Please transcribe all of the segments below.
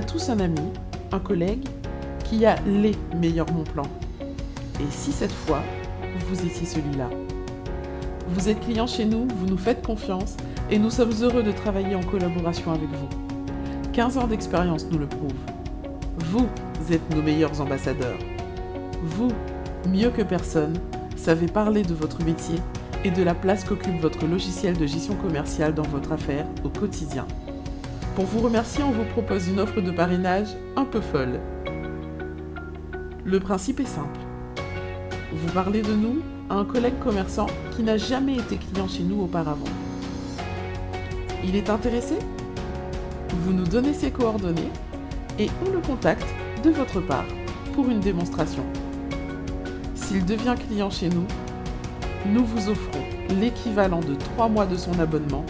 tous un ami, un collègue, qui a les meilleurs bons plans. Et si cette fois, vous étiez celui-là? Vous êtes client chez nous, vous nous faites confiance et nous sommes heureux de travailler en collaboration avec vous. 15 ans d'expérience nous le prouvent. Vous êtes nos meilleurs ambassadeurs. Vous, mieux que personne, savez parler de votre métier et de la place qu'occupe votre logiciel de gestion commerciale dans votre affaire au quotidien. Pour vous remercier, on vous propose une offre de parrainage un peu folle. Le principe est simple. Vous parlez de nous à un collègue commerçant qui n'a jamais été client chez nous auparavant. Il est intéressé? Vous nous donnez ses coordonnées et on le contacte de votre part pour une démonstration. S'il devient client chez nous, nous vous offrons l'équivalent de 3 mois de son abonnement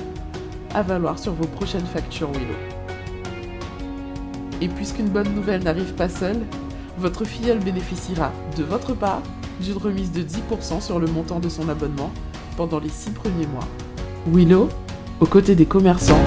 à valoir sur vos prochaines factures Willow. Et puisqu'une bonne nouvelle n'arrive pas seule, votre filleule bénéficiera, de votre part, d'une remise de 10% sur le montant de son abonnement pendant les 6 premiers mois. Willow, aux côtés des commerçants,